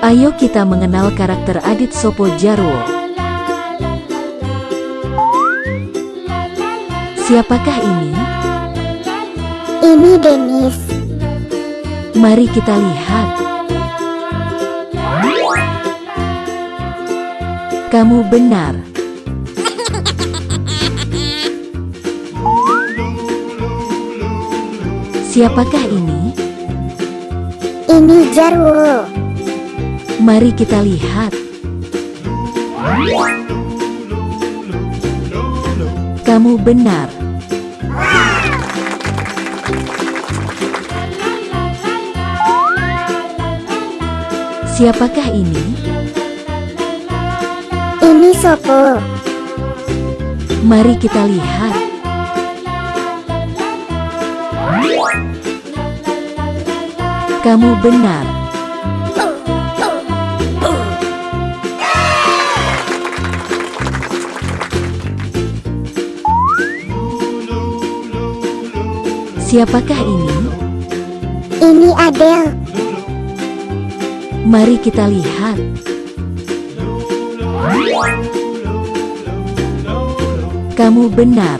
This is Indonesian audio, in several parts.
Ayo kita mengenal karakter Adit Sopo Jarwo. Siapakah ini? Ini Denis. Mari kita lihat. Kamu benar. Siapakah ini? Ini Jarwo. Mari kita lihat. Kamu benar. Siapakah ini? Ini Sopo. Mari kita lihat. Kamu benar. Siapakah ini? Ini Adele. Mari kita lihat. Kamu benar.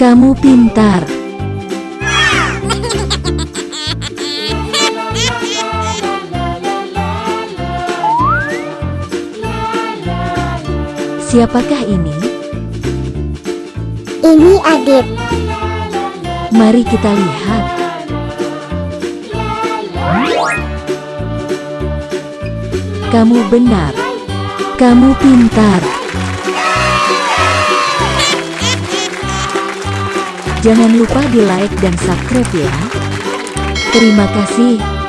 Kamu pintar. Siapakah ini? Ini Adit. Mari kita lihat. Kamu benar. Kamu pintar. Jangan lupa di like dan subscribe ya. Terima kasih.